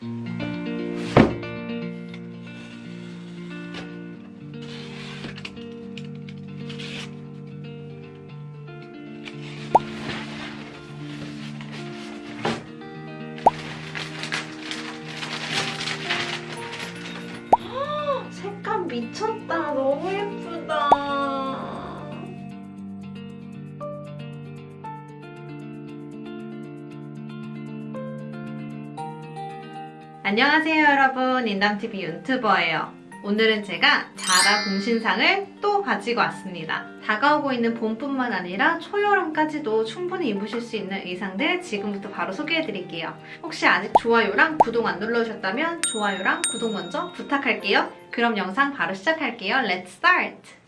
색 안녕하세요 여러분 인담TV 유튜버예요. 오늘은 제가 자라 공신상을 또 가지고 왔습니다. 다가오고 있는 봄뿐만 아니라 초여름까지도 충분히 입으실 수 있는 의상들 지금부터 바로 소개해드릴게요. 혹시 아직 좋아요랑 구독 안 눌러주셨다면 좋아요랑 구독 먼저 부탁할게요. 그럼 영상 바로 시작할게요. Let's start!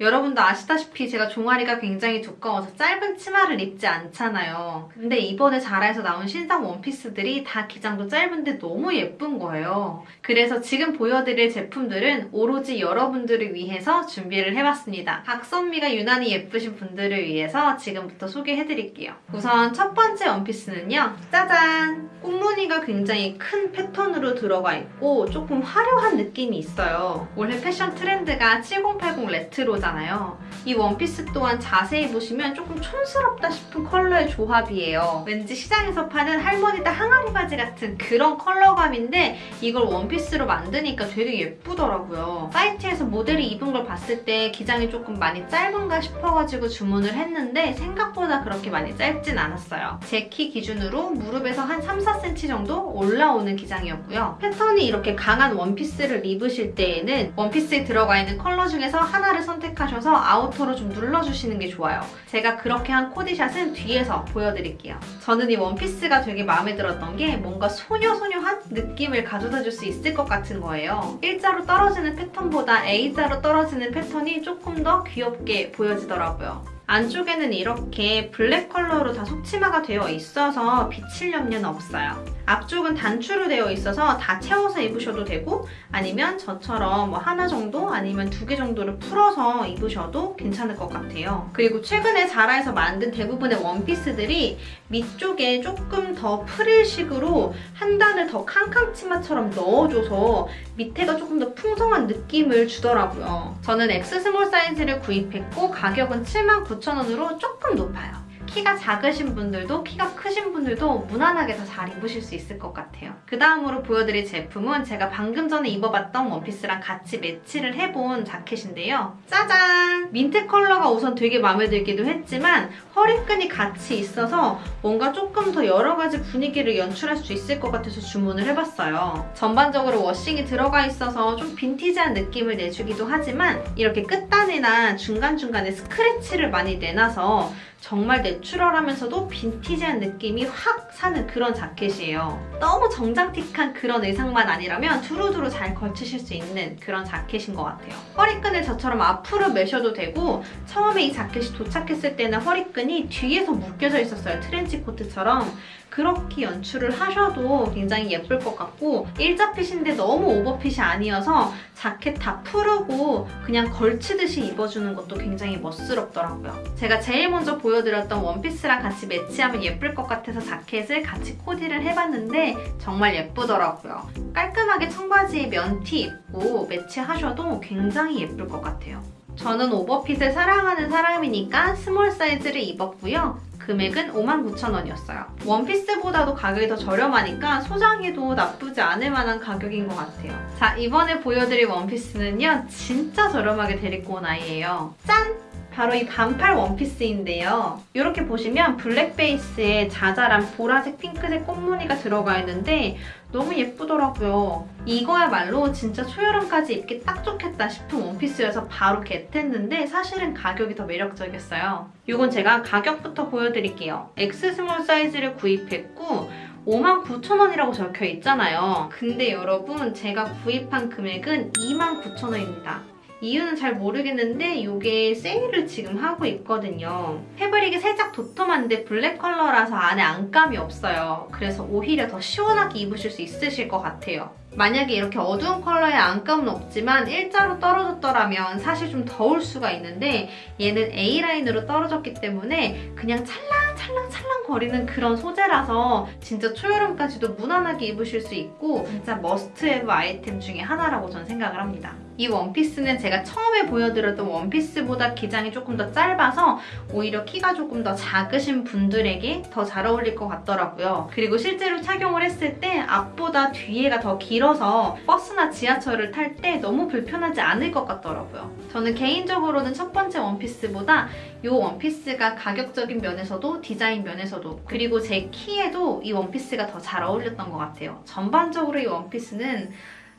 여러분도 아시다시피 제가 종아리가 굉장히 두꺼워서 짧은 치마를 입지 않잖아요. 근데 이번에 자라에서 나온 신상 원피스들이 다 기장도 짧은데 너무 예쁜 거예요. 그래서 지금 보여드릴 제품들은 오로지 여러분들을 위해서 준비를 해봤습니다. 각선미가 유난히 예쁘신 분들을 위해서 지금부터 소개해드릴게요. 우선 첫 번째 원피스는요. 짜잔! 꽃무늬가 굉장히 큰 패턴으로 들어가 있고 조금 화려한 느낌이 있어요. 올해 패션 트렌드가 7080 레트로 잖아요. 이 원피스 또한 자세히 보시면 조금 촌스럽다 싶은 컬러의 조합이에요. 왠지 시장에서 파는 할머니들 항아리 바지 같은 그런 컬러감인데 이걸 원피스로 만드니까 되게 예쁘더라고요. 사이트에서 모델이 입은 걸 봤을 때 기장이 조금 많이 짧은가 싶어가지고 주문을 했는데 생각보다 그렇게 많이 짧진 않았어요. 제 키 기준으로 무릎에서 한 3, 4cm 정도 올라오는 기장이었고요. 패턴이 이렇게 강한 원피스를 입으실 때에는 원피스에 들어가 있는 컬러 중에서 하나를 선택 하셔서 아우터로 좀 눌러주시는 게 좋아요. 제가 그렇게 한 코디샷은 뒤에서 보여드릴게요. 저는 이 원피스가 되게 마음에 들었던 게 뭔가 소녀소녀한 느낌을 가져다 줄 수 있을 것 같은 거예요. 일자로 떨어지는 패턴보다 A자로 떨어지는 패턴이 조금 더 귀엽게 보여지더라고요. 안쪽에는 이렇게 블랙 컬러로 다 속치마가 되어 있어서 비칠 염려는 없어요. 앞쪽은 단추로 되어 있어서 다 채워서 입으셔도 되고 아니면 저처럼 뭐 하나 정도 아니면 두 개 정도를 풀어서 입으셔도 괜찮을 것 같아요. 그리고 최근에 자라에서 만든 대부분의 원피스들이 밑쪽에 조금 더 프릴식으로 한 단을 더 캉캉 치마처럼 넣어줘서 밑에가 조금 더 풍성한 느낌을 주더라고요. 저는 X 스몰 사이즈를 구입했고 가격은 79,000원으로 조금 높아요. 키가 작으신 분들도 키가 크신 분들도 무난하게 다 잘 입으실 수 있을 것 같아요. 그 다음으로 보여드릴 제품은 제가 방금 전에 입어봤던 원피스랑 같이 매치를 해본 자켓인데요. 짜잔! 민트 컬러가 우선 되게 마음에 들기도 했지만 허리끈이 같이 있어서 뭔가 조금 더 여러 가지 분위기를 연출할 수 있을 것 같아서 주문을 해봤어요. 전반적으로 워싱이 들어가 있어서 좀 빈티지한 느낌을 내주기도 하지만 이렇게 끝단이나 중간중간에 스크래치를 많이 내놔서 정말 내추럴하면서도 빈티지한 느낌이 확 사는 그런 자켓이에요. 너무 정장틱한 그런 의상만 아니라면 두루두루 잘 걸치실 수 있는 그런 자켓인 것 같아요. 허리끈을 저처럼 앞으로 매셔도 되고 처음에 이 자켓이 도착했을 때는 허리끈이 뒤에서 묶여져 있었어요. 트렌치 코트처럼. 그렇게 연출을 하셔도 굉장히 예쁠 것 같고 일자핏인데 너무 오버핏이 아니어서 자켓 다 풀고 그냥 걸치듯이 입어주는 것도 굉장히 멋스럽더라고요. 제가 제일 먼저 보여드렸던 원피스랑 같이 매치하면 예쁠 것 같아서 자켓을 같이 코디를 해봤는데 정말 예쁘더라고요. 깔끔하게 청바지에 면티 입고 매치하셔도 굉장히 예쁠 것 같아요. 저는 오버핏을 사랑하는 사람이니까 스몰 사이즈를 입었고요. 금액은 59,000원이었어요. 원피스보다도 가격이 더 저렴하니까 소장해도 나쁘지 않을 만한 가격인 것 같아요. 자, 이번에 보여드릴 원피스는요. 진짜 저렴하게 데리고 온 아이예요. 짠! 바로 이 반팔 원피스인데요. 이렇게 보시면 블랙 베이스에 자잘한 보라색, 핑크색 꽃무늬가 들어가 있는데 너무 예쁘더라고요. 이거야말로 진짜 초여름까지 입기 딱 좋겠다 싶은 원피스여서 바로 get했는데 사실은 가격이 더 매력적이었어요. 이건 제가 가격부터 보여드릴게요. X 스몰 사이즈를 구입했고 59,000원이라고 적혀 있잖아요. 근데 여러분 제가 구입한 금액은 29,000원입니다. 이유는 잘 모르겠는데 이게 세일을 지금 하고 있거든요. 패브릭이 살짝 도톰한데 블랙 컬러라서 안에 안감이 없어요. 그래서 오히려 더 시원하게 입으실 수 있으실 것 같아요. 만약에 이렇게 어두운 컬러에 안감은 없지만 일자로 떨어졌더라면 사실 좀 더울 수가 있는데 얘는 A라인으로 떨어졌기 때문에 그냥 찰랑 찰랑찰랑 거리는 그런 소재라서 진짜 초여름까지도 무난하게 입으실 수 있고 진짜 must have 아이템 중에 하나라고 저는 생각을 합니다. 이 원피스는 제가 처음에 보여드렸던 원피스보다 기장이 조금 더 짧아서 오히려 키가 조금 더 작으신 분들에게 더 잘 어울릴 것 같더라고요. 그리고 실제로 착용을 했을 때 앞보다 뒤에가 더 길어서 버스나 지하철을 탈 때 너무 불편하지 않을 것 같더라고요. 저는 개인적으로는 첫 번째 원피스보다 이 원피스가 가격적인 면에서도 디자인 면에서도 그리고 제 키에도 이 원피스가 더 잘 어울렸던 것 같아요. 전반적으로 이 원피스는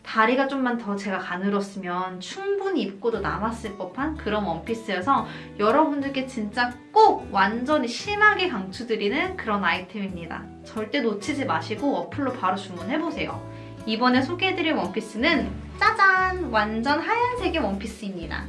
다리가 좀만 더 제가 가늘었으면 충분히 입고도 남았을 법한 그런 원피스여서 여러분들께 진짜 꼭 완전히 심하게 강추드리는 그런 아이템입니다. 절대 놓치지 마시고 어플로 바로 주문해보세요. 이번에 소개해드릴 원피스는 짜잔! 완전 하얀색의 원피스입니다.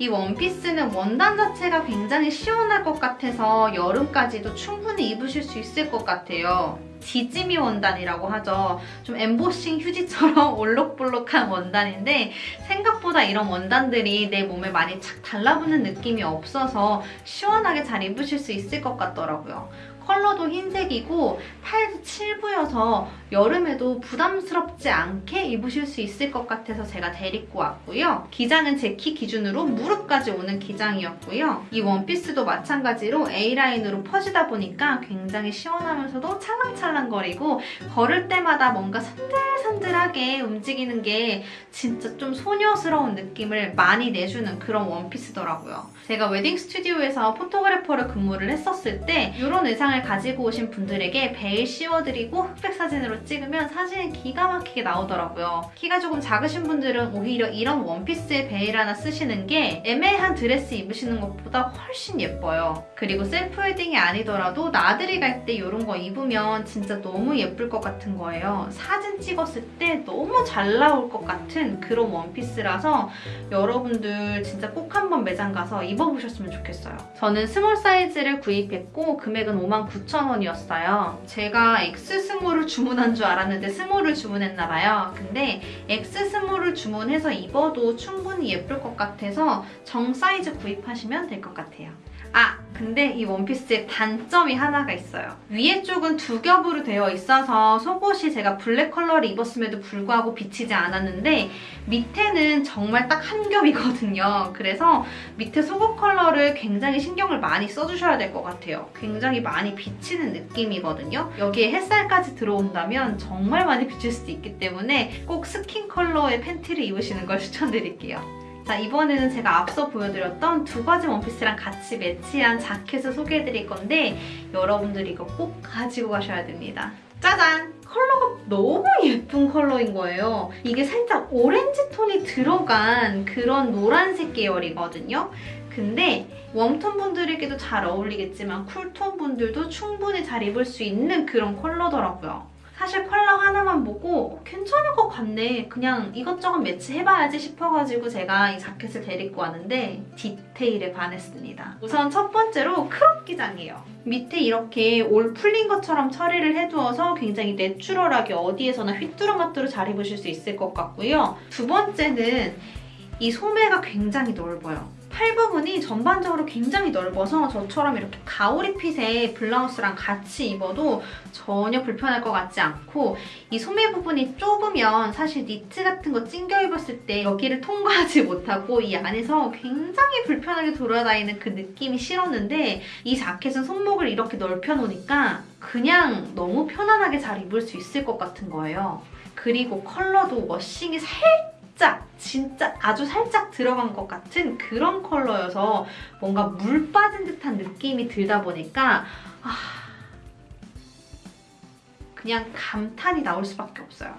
이 원피스는 원단 자체가 굉장히 시원할 것 같아서 여름까지도 충분히 입으실 수 있을 것 같아요. 지지미 원단이라고 하죠. 좀 엠보싱 휴지처럼 올록볼록한 원단인데 생각보다 이런 원단들이 내 몸에 많이 착 달라붙는 느낌이 없어서 시원하게 잘 입으실 수 있을 것 같더라고요. 컬러도 흰색이고 팔도 칠부여서 여름에도 부담스럽지 않게 입으실 수 있을 것 같아서 제가 데리고 왔고요. 기장은 제 키 기준으로 무릎까지 오는 기장이었고요. 이 원피스도 마찬가지로 A라인으로 퍼지다 보니까 굉장히 시원하면서도 찰랑찰랑거리고 걸을 때마다 뭔가 산들산들하게 움직이는 게 진짜 좀 소녀스러운 느낌을 많이 내주는 그런 원피스더라고요. 제가 웨딩 스튜디오에서 photographer를 근무를 했었을 때 이런 의상을 가지고 오신 분들에게 베일 씌워드리고 흑백 사진으로 찍으면 사진이 기가 막히게 나오더라고요. 키가 조금 작으신 분들은 오히려 이런 원피스에 베일 하나 쓰시는 게 애매한 드레스 입으시는 것보다 훨씬 예뻐요. 그리고 셀프 웨딩이 아니더라도 나들이 갈 때 이런 거 입으면 진짜 너무 예쁠 것 같은 거예요. 사진 찍었을 때 너무 잘 나올 것 같은 그런 원피스라서 여러분들 진짜 꼭 한번 매장 가서 입어보셨으면 좋겠어요. 저는 small 사이즈를 구입했고 금액은 59,000원이었어요. 제가 X small을 주문한 줄 알았는데 small을 주문했나 봐요. 근데 X small을 주문해서 입어도 충분히 예쁠 것 같아서 정 사이즈 구입하시면 될 것 같아요. 아! 근데 이 원피스에 단점이 하나가 있어요. 위에 쪽은 두 겹으로 되어 있어서 속옷이 제가 블랙 컬러를 입었음에도 불구하고 비치지 않았는데 밑에는 정말 딱 한 겹이거든요. 그래서 밑에 속옷 컬러를 굉장히 신경을 많이 써주셔야 될 것 같아요. 굉장히 많이 비치는 느낌이거든요. 여기에 햇살까지 들어온다면 정말 많이 비칠 수도 있기 때문에 꼭 스킨 컬러의 팬티를 입으시는 걸 추천드릴게요. 자 이번에는 제가 앞서 보여드렸던 두 가지 원피스랑 같이 매치한 자켓을 소개해드릴 건데 여러분들이 이거 꼭 가지고 가셔야 됩니다. 짜잔! 컬러가 너무 예쁜 컬러인 거예요. 이게 살짝 오렌지 톤이 들어간 그런 노란색 계열이거든요. 근데 웜톤 분들에게도 잘 어울리겠지만 쿨톤 분들도 충분히 잘 입을 수 있는 그런 컬러더라고요. 사실 컬러 하나만 보고 어, 괜찮을 것 같네. 그냥 이것저것 매치해봐야지 싶어가지고 제가 이 자켓을 데리고 왔는데 디테일에 반했습니다. 우선 첫 번째로 crop 기장이에요. 밑에 이렇게 올 풀린 것처럼 처리를 해두어서 굉장히 내추럴하게 어디에서나 휘뚜루마뚜루 잘 입으실 수 있을 것 같고요. 두 번째는 이 소매가 굉장히 넓어요. 팔 부분이 전반적으로 굉장히 넓어서 저처럼 이렇게 가오리 핏의 블라우스랑 같이 입어도 전혀 불편할 것 같지 않고 이 소매 부분이 좁으면 사실 니트 같은 거 찡겨 입었을 때 여기를 통과하지 못하고 이 안에서 굉장히 불편하게 돌아다니는 그 느낌이 싫었는데 이 자켓은 손목을 이렇게 넓혀놓으니까 그냥 너무 편안하게 잘 입을 수 있을 것 같은 거예요. 그리고 컬러도 워싱이 살짝 살짝 진짜 아주 살짝 들어간 것 같은 그런 컬러여서 뭔가 물 빠진 듯한 느낌이 들다 보니까 아... 그냥 감탄이 나올 수밖에 없어요.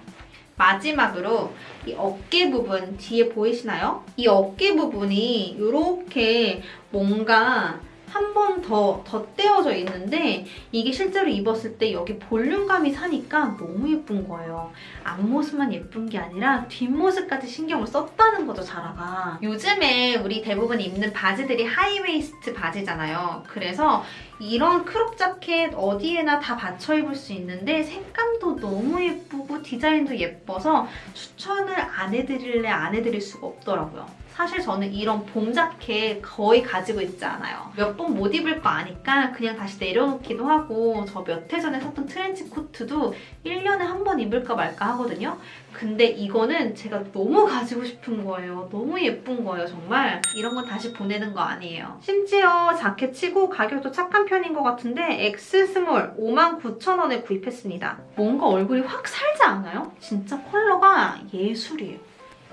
마지막으로 이 어깨 부분 뒤에 보이시나요? 이 어깨 부분이 이렇게 뭔가 한 번 더 덧대어져 있는데 이게 실제로 입었을 때 여기 볼륨감이 사니까 너무 예쁜 거예요. 앞모습만 예쁜 게 아니라 뒷모습까지 신경을 썼다는 거죠, 자라가. 요즘에 우리 대부분 입는 바지들이 high waist 바지잖아요. 그래서 이런 crop 자켓 어디에나 다 받쳐 입을 수 있는데 색감도 너무 예쁘고 디자인도 예뻐서 추천을 안 해드릴래 안 해드릴 수가 없더라고요. 사실 저는 이런 봄 자켓 거의 가지고 있지 않아요. 몇 번 못 입을 거 아니까 그냥 다시 내려놓기도 하고 저 몇 해 전에 샀던 트렌치 코트도 1년에 한 번 입을까 말까 하거든요. 근데 이거는 제가 너무 가지고 싶은 거예요. 너무 예쁜 거예요, 정말. 이런 건 다시 보내는 거 아니에요. 심지어 자켓 치고 가격도 착한 편인 것 같은데 X small 59,000원에 구입했습니다. 뭔가 얼굴이 확 살지 않아요? 진짜 컬러가 예술이에요.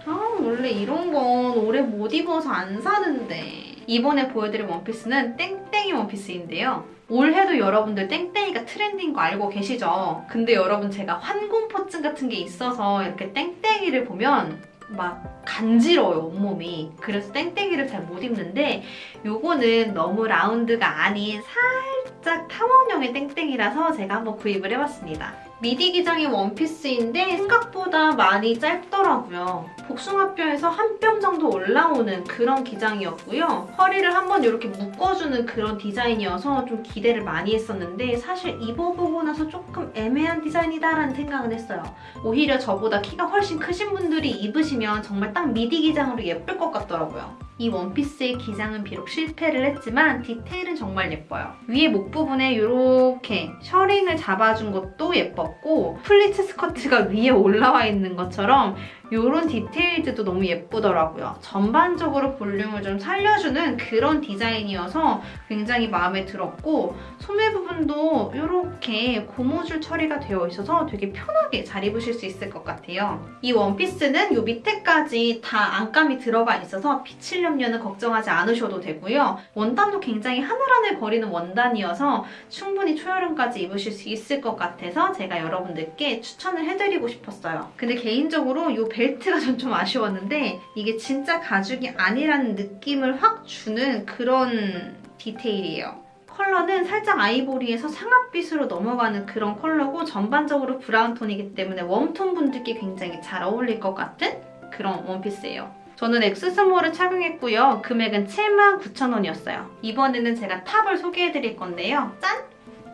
아, 원래 이런 건 오래 못 입어서 안 사는데. 이번에 보여드릴 원피스는 땡땡이 원피스인데요. 올해도 여러분들 땡땡이가 트렌드인 거 알고 계시죠? 근데 여러분 제가 환공포증 같은 게 있어서 이렇게 땡땡이를 보면 막 간지러워요, 온몸이. 그래서 땡땡이를 잘 못 입는데 요거는 너무 라운드가 아닌 살짝 탐험용의 땡땡이라서 제가 한번 구입을 해봤습니다. 미디 기장의 원피스인데 생각보다 많이 짧더라고요. 복숭아뼈에서 한 뼘 정도 올라오는 그런 기장이었고요. 허리를 한번 이렇게 묶어주는 그런 디자인이어서 좀 기대를 많이 했었는데 사실 입어보고 나서 조금 애매한 디자인이다라는 생각은 했어요. 오히려 저보다 키가 훨씬 크신 분들이 입으시면 정말 딱 미디 기장으로 예쁠 것 같더라고요. 이 원피스의 기장은 비록 실패를 했지만 디테일은 정말 예뻐요. 위에 목 부분에 이렇게 셔링을 잡아준 것도 예뻤고 플리츠 스커트가 위에 올라와 있는 것처럼 이런 디테일들도 너무 예쁘더라고요. 전반적으로 볼륨을 좀 살려주는 그런 디자인이어서 굉장히 마음에 들었고 소매 부분도 이렇게 고무줄 처리가 되어 있어서 되게 편하게 잘 입으실 수 있을 것 같아요. 이 원피스는 이 밑에까지 다 안감이 들어가 있어서 비칠 염려는 걱정하지 않으셔도 되고요. 원단도 굉장히 하늘하늘 거리는 원단이어서 충분히 초여름까지 입으실 수 있을 것 같아서 제가 여러분들께 추천을 해드리고 싶었어요. 근데 개인적으로 이 벨트가 전 좀 아쉬웠는데 이게 진짜 가죽이 아니라는 느낌을 확 주는 그런 디테일이에요. 컬러는 살짝 아이보리에서 상아빛으로 넘어가는 그런 컬러고 전반적으로 브라운 톤이기 때문에 웜톤 분들께 굉장히 잘 어울릴 것 같은 그런 원피스예요. 저는 X small을 착용했고요. 금액은 79,000원이었어요. 이번에는 제가 탑을 소개해드릴 건데요. 짠!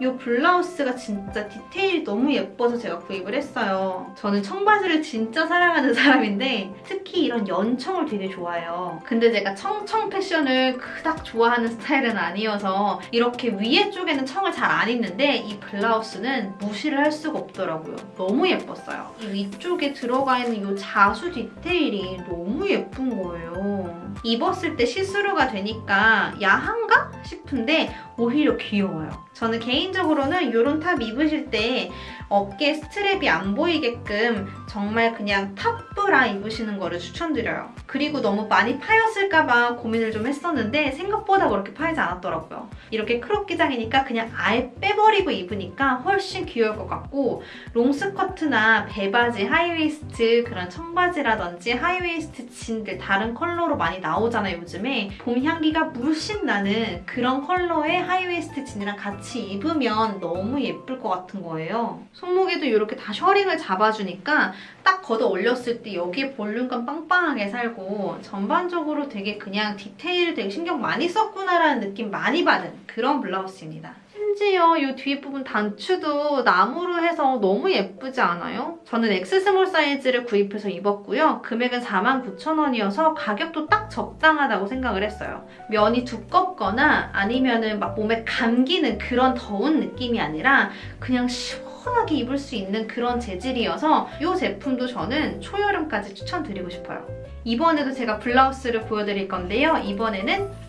이 블라우스가 진짜 디테일이 너무 예뻐서 제가 구입을 했어요. 저는 청바지를 진짜 사랑하는 사람인데 특히 이런 연청을 되게 좋아해요. 근데 제가 청청 패션을 그닥 좋아하는 스타일은 아니어서 이렇게 위에 쪽에는 청을 잘 안 입는데 이 블라우스는 무시를 할 수가 없더라고요. 너무 예뻤어요. 이 위쪽에 들어가 있는 이 자수 디테일이 너무 예쁜 거예요. 입었을 때 시스루가 되니까 야한가 싶은데 오히려 귀여워요. 저는 개인적으로는 이런 top 입으실 때 어깨 strap이 안 보이게끔 정말 그냥 top 브라 입으시는 거를 추천드려요. 그리고 너무 많이 파였을까 봐 고민을 좀 했었는데 생각보다 그렇게 파이지 않았더라고요. 이렇게 crop 기장이니까 그냥 아예 빼버리고 입으니까 훨씬 귀여울 것 같고 롱스커트나 배바지, high waist 그런 청바지라든지 high waist 진들 다른 컬러로 많이 나오잖아요, 요즘에. 봄 향기가 물씬 나는 그런 컬러의 high waist 진이랑 같이 입으면 너무 예쁠 것 같은 거예요. 손목에도 이렇게 다 셔링을 잡아주니까 딱 걷어 올렸을 때 여기에 볼륨감 빵빵하게 살고 전반적으로 되게 그냥 디테일을 되게 신경 많이 썼구나라는 느낌 많이 받은 그런 블라우스입니다. 심지어 이 뒤에 부분 단추도 나무로 해서 너무 예쁘지 않아요? 저는 X small 사이즈를 구입해서 입었고요. 금액은 49,000원이어서 가격도 딱 적당하다고 생각을 했어요. 면이 두껍거나 아니면 은 막 몸에 감기는 그런 더운 느낌이 아니라 그냥 시원하게 입을 수 있는 그런 재질이어서 이 제품도 저는 초여름까지 추천드리고 싶어요. 이번에도 제가 블라우스를 보여드릴 건데요. 이번에는 짠!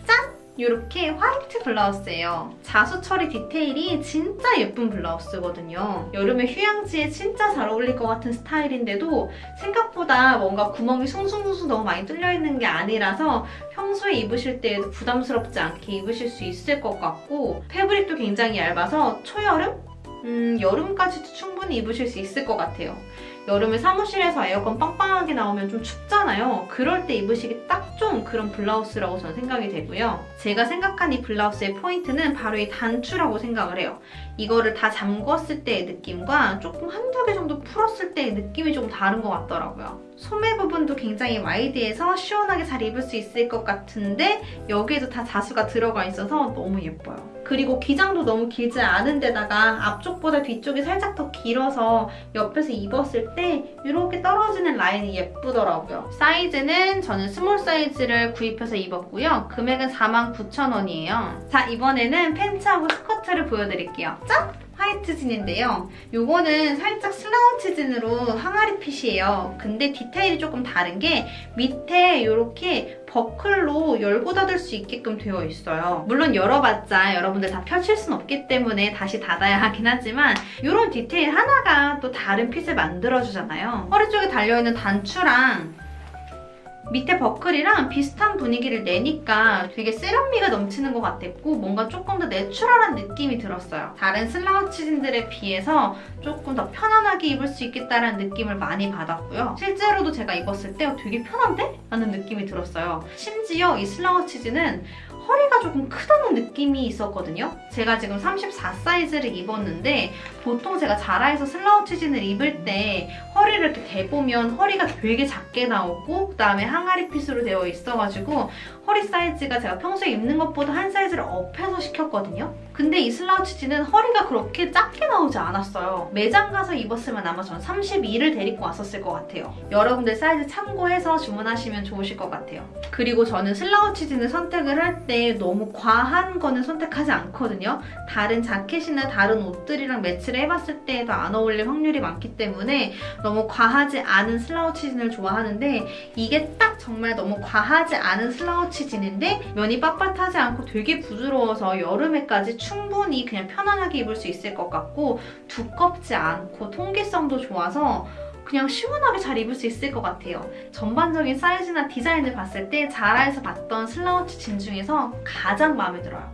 이렇게 화이트 블라우스예요. 자수 처리 디테일이 진짜 예쁜 블라우스거든요. 여름에 휴양지에 진짜 잘 어울릴 것 같은 스타일인데도 생각보다 뭔가 구멍이 숭숭숭숭 너무 많이 뚫려있는 게 아니라서 평소에 입으실 때에도 부담스럽지 않게 입으실 수 있을 것 같고 패브릭도 굉장히 얇아서 초여름? 음, 여름까지도 충분히 입으실 수 있을 것 같아요. 여름에 사무실에서 에어컨 빵빵하게 나오면 좀 춥잖아요. 그럴 때 입으시기 딱 좋은 그런 블라우스라고 저는 생각이 되고요. 제가 생각한 이 블라우스의 포인트는 바로 이 단추라고 생각을 해요. 이거를 다 잠궜을 때의 느낌과 조금 한두 개 정도 풀었을 때의 느낌이 좀 다른 것 같더라고요. 소매 부분도 굉장히 wide해서 시원하게 잘 입을 수 있을 것 같은데 여기에도 다 자수가 들어가 있어서 너무 예뻐요. 그리고 기장도 너무 길지 않은 데다가 앞쪽보다 뒤쪽이 살짝 더 길어서 옆에서 입었을 때 이렇게 떨어지는 라인이 예쁘더라고요. 사이즈는 저는 small 사이즈를 구입해서 입었고요. 금액은 49,000원이에요. 자, 이번에는 팬츠하고 스커트를 보여드릴게요. 짠! 화이트 진인데요. 요거는 살짝 슬라우치 진으로 항아리 핏이에요. 근데 디테일이 조금 다른 게 밑에 이렇게 버클로 열고 닫을 수 있게끔 되어 있어요. 물론 열어봤자 여러분들 다 펼칠 순 없기 때문에 다시 닫아야 하긴 하지만 이런 디테일 하나가 또 다른 핏을 만들어주잖아요. 허리 쪽에 달려있는 단추랑 밑에 버클이랑 비슷한 분위기를 내니까 되게 세련미가 넘치는 것 같았고 뭔가 조금 더 내추럴한 느낌이 들었어요. 다른 슬라우치진들에 비해서 조금 더 편안하게 입을 수 있겠다라는 느낌을 많이 받았고요. 실제로도 제가 입었을 때 되게 편한데? 라는 느낌이 들었어요. 심지어 이 슬라우치진은 허리가 조금 크다는 느낌이 있었거든요. 제가 지금 34 사이즈를 입었는데 보통 제가 자라에서 슬라우치 진을 입을 때 허리를 이렇게 대보면 허리가 되게 작게 나오고 그다음에 항아리 핏으로 되어 있어가지고 허리 사이즈가 제가 평소에 입는 것보다 한 사이즈를 업해서 시켰거든요. 근데 이 슬라우치 진은 허리가 그렇게 작게 나오지 않았어요. 매장 가서 입었으면 아마 전 32를 데리고 왔었을 것 같아요. 여러분들 사이즈 참고해서 주문하시면 좋으실 것 같아요. 그리고 저는 슬라우치 진을 선택을 할때 너무 과한 거는 선택하지 않거든요. 다른 자켓이나 다른 옷들이랑 매치를 해봤을 때도 안 어울릴 확률이 많기 때문에 너무 과하지 않은 슬라우치 진을 좋아하는데 이게 딱 정말 너무 과하지 않은 슬라우치 진인데 면이 빳빳하지 않고 되게 부드러워서 여름에까지 충분히 그냥 편안하게 입을 수 있을 것 같고 두껍지 않고 통기성도 좋아서 그냥 시원하게 잘 입을 수 있을 것 같아요. 전반적인 사이즈나 디자인을 봤을 때 자라에서 봤던 슬라우치 진 중에서 가장 마음에 들어요.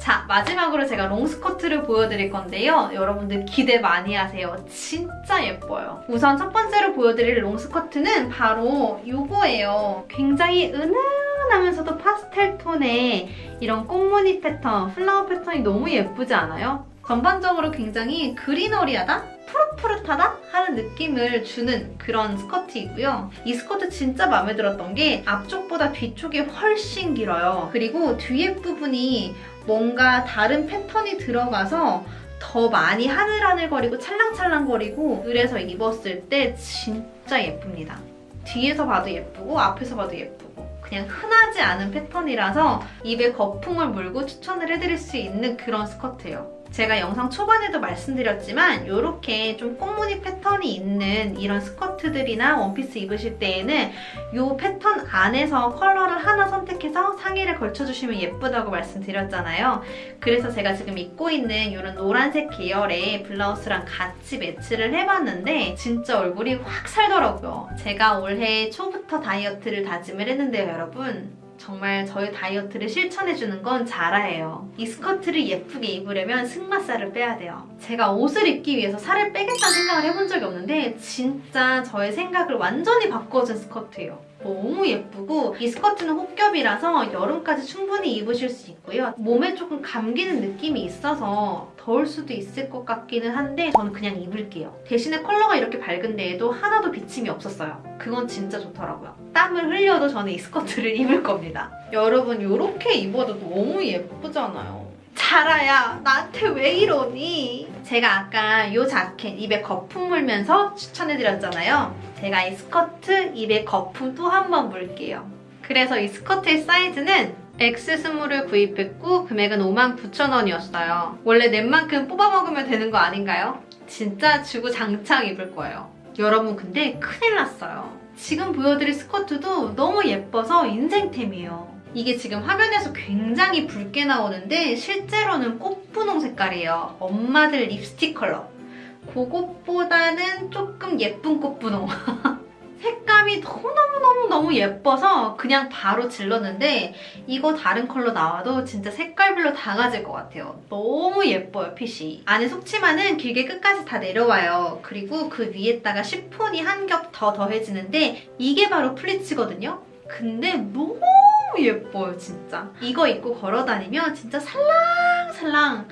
자, 마지막으로 제가 롱스커트를 보여드릴 건데요. 여러분들 기대 많이 하세요. 진짜 예뻐요. 우선 첫 번째로 보여드릴 롱스커트는 바로 이거예요. 굉장히 은은하면서도 파스텔 톤의 이런 꽃무늬 패턴, flower 패턴이 너무 예쁘지 않아요? 전반적으로 굉장히 greenery하다? 푸릇푸릇하다? 하는 느낌을 주는 그런 스커트이고요. 이 스커트 진짜 마음에 들었던 게 앞쪽보다 뒤쪽이 훨씬 길어요. 그리고 뒤에 부분이 뭔가 다른 패턴이 들어가서 더 많이 하늘하늘거리고 찰랑찰랑거리고 그래서 입었을 때 진짜 예쁩니다. 뒤에서 봐도 예쁘고 앞에서 봐도 예쁘고 그냥 흔하지 않은 패턴이라서 입에 거품을 물고 추천을 해드릴 수 있는 그런 스커트예요. 제가 영상 초반에도 말씀드렸지만 이렇게 좀 꽃무늬 패턴이 있는 이런 스커트들이나 원피스 입으실 때에는 이 패턴 안에서 컬러를 하나 선택해서 상의를 걸쳐주시면 예쁘다고 말씀드렸잖아요. 그래서 제가 지금 입고 있는 이런 노란색 계열의 블라우스랑 같이 매치를 해봤는데 진짜 얼굴이 확 살더라고요. 제가 올해 초부터 다이어트를 다짐을 했는데요, 여러분. 정말 저의 다이어트를 실천해주는 건 자라예요. 이 스커트를 예쁘게 입으려면 승마살을 빼야 돼요. 제가 옷을 입기 위해서 살을 빼겠다는 생각을 해본 적이 없는데 진짜 저의 생각을 완전히 바꿔준 스커트예요. 너무 예쁘고 이 스커트는 홑겹이라서 여름까지 충분히 입으실 수 있고요. 몸에 조금 감기는 느낌이 있어서 더울 수도 있을 것 같기는 한데 저는 그냥 입을게요. 대신에 컬러가 이렇게 밝은 데에도 하나도 비침이 없었어요. 그건 진짜 좋더라고요. 땀을 흘려도 저는 이 스커트를 입을 겁니다. 여러분 이렇게 입어도 너무 예쁘잖아요. 자라야 나한테 왜 이러니? 제가 아까 이 자켓 입에 거품 물면서 추천해드렸잖아요. 제가 이 스커트 입에 거품 또 한 번 물게요. 그래서 이 스커트의 사이즈는 X 스몰을 구입했고 금액은 59,000원이었어요. 원래 낸 만큼 뽑아먹으면 되는 거 아닌가요? 진짜 주구장창 입을 거예요. 여러분 근데 큰일 났어요. 지금 보여드릴 스커트도 너무 예뻐서 인생템이에요. 이게 지금 화면에서 굉장히 붉게 나오는데 실제로는 꽃분홍 색깔이에요. 엄마들 립스틱 컬러. 그것보다는 조금 예쁜 꽃분홍. 색감이 너무너무너무너무 예뻐서 그냥 바로 질렀는데 이거 다른 컬러 나와도 진짜 색깔별로 다 가질 것 같아요. 너무 예뻐요, 핏이. 안에 속치마는 길게 끝까지 다 내려와요. 그리고 그 위에다가 시폰이 한 겹 더 더해지는데 이게 바로 플리츠거든요? 근데 너무 예뻐요, 진짜. 이거 입고 걸어다니면 진짜 살랑살랑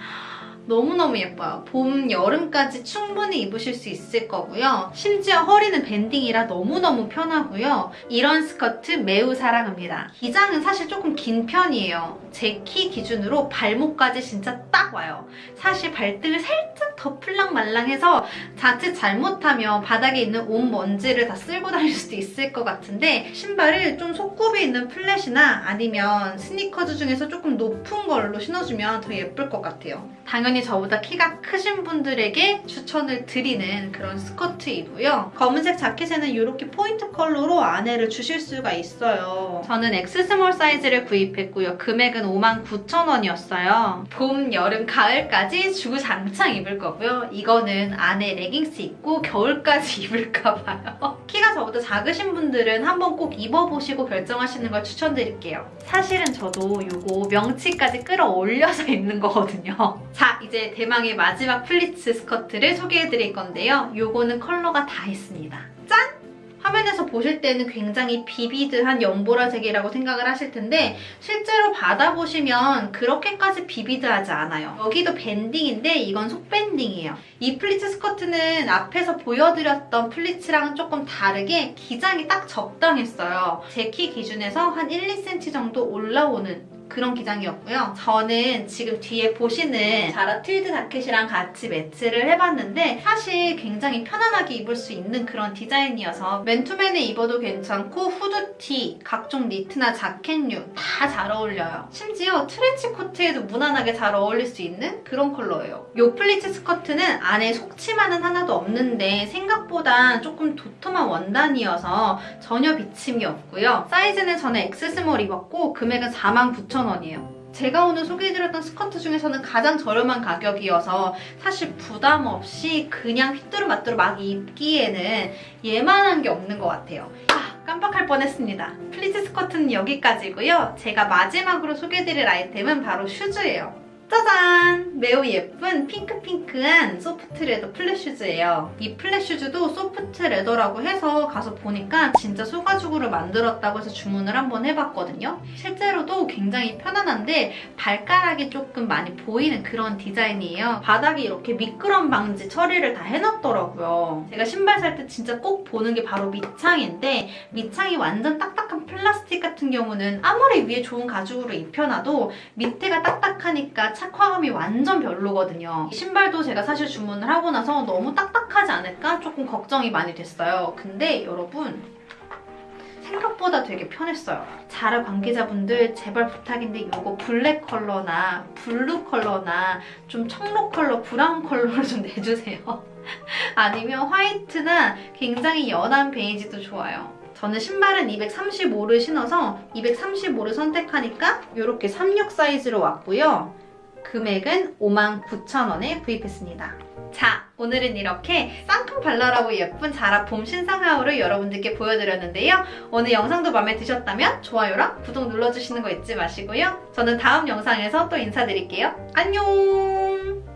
너무너무 예뻐요. 봄, 여름까지 충분히 입으실 수 있을 거고요. 심지어 허리는 banding이라 너무너무 편하고요. 이런 스커트 매우 사랑합니다. 기장은 사실 조금 긴 편이에요. 제 키 기준으로 발목까지 진짜 딱 와요. 사실 발등을 살짝 덮을랑말랑해서 자칫 잘못하면 바닥에 있는 온 먼지를 다 쓸고 다닐 수도 있을 것 같은데 신발을 좀 속굽이 있는 flat이나 아니면 스니커즈 중에서 조금 높은 걸로 신어주면 더 예쁠 것 같아요. 당연히 저보다 키가 크신 분들에게 추천을 드리는 그런 스커트이고요. 검은색 자켓에는 이렇게 포인트 컬러로 안에를 주실 수가 있어요. 저는 X small 사이즈를 구입했고요. 금액은 59,000원이었어요. 봄, 여름, 가을까지 주구장창 입을 거고요. 이거는 안에 레깅스 입고 겨울까지 입을까 봐요. 키가 저보다 작으신 분들은 한번 꼭 입어보시고 결정하시는 걸 추천드릴게요. 사실은 저도 이거 명치까지 끌어올려서 입는 거거든요. 자, 이제 대망의 마지막 플리츠 스커트를 소개해드릴 건데요. 요거는 컬러가 다 있습니다. 짠! 화면에서 보실 때는 굉장히 vivid한 연보라색이라고 생각을 하실 텐데 실제로 받아보시면 그렇게까지 vivid하지 않아요. 여기도 밴딩인데 이건 속밴딩이에요. 이 플리츠 스커트는 앞에서 보여드렸던 플리츠랑은 조금 다르게 기장이 딱 적당했어요. 제 키 기준에서 한 1, 2cm 정도 올라오는 그런 기장이었고요. 저는 지금 뒤에 보시는 자라 트위드 자켓이랑 같이 매치를 해봤는데 사실 굉장히 편안하게 입을 수 있는 그런 디자인이어서 맨투맨에 입어도 괜찮고 후드티, 각종 니트나 자켓류 다 잘 어울려요. 심지어 트렌치 코트에도 무난하게 잘 어울릴 수 있는 그런 컬러예요. 요 플리츠 스커트는 안에 속치마는 하나도 없는데 생각보다 조금 도톰한 원단이어서 전혀 비침이 없고요. 사이즈는 저는 X small 입었고 금액은 49,000원이에요. 제가 오늘 소개해드렸던 스커트 중에서는 가장 저렴한 가격이어서 사실 부담 없이 그냥 휘뚜루마뚜루 막 입기에는 얘만한 게 없는 것 같아요. 아, 깜빡할 뻔했습니다. 플리츠 스커트는 여기까지고요. 제가 마지막으로 소개해드릴 아이템은 바로 슈즈예요. 짜잔! 매우 예쁜 핑크핑크한 soft leather 플랫 슈즈예요. 이 플랫 슈즈도 soft leather라고 해서 가서 보니까 진짜 소가죽으로 만들었다고 해서 주문을 한번 해봤거든요. 실제로도 굉장히 편안한데 발가락이 조금 많이 보이는 그런 디자인이에요. 바닥이 이렇게 미끄럼 방지 처리를 다 해놨더라고요. 제가 신발 살 때 진짜 꼭 보는 게 바로 밑창인데 밑창이 완전 딱딱한 플라스틱 같은 경우는 아무리 위에 좋은 가죽으로 입혀놔도 밑에가 딱딱하니까 착화감이 완전 별로거든요. 이 신발도 제가 사실 주문을 하고 나서 너무 딱딱하지 않을까 조금 걱정이 많이 됐어요. 근데 여러분 생각보다 되게 편했어요. 자라 관계자분들 제발 부탁인데 이거 블랙 컬러나 블루 컬러나 좀 청록 컬러, 브라운 컬러로 좀 내주세요. 아니면 화이트나 굉장히 연한 베이지도 좋아요. 저는 신발은 235를 신어서 235를 선택하니까 이렇게 36 사이즈로 왔고요. 금액은 59,000원에 구입했습니다. 자, 오늘은 이렇게 상큼발랄하고 예쁜 자라 봄 신상 haul을 여러분들께 보여드렸는데요. 오늘 영상도 마음에 드셨다면 좋아요랑 구독 눌러주시는 거 잊지 마시고요. 저는 다음 영상에서 또 인사드릴게요. 안녕!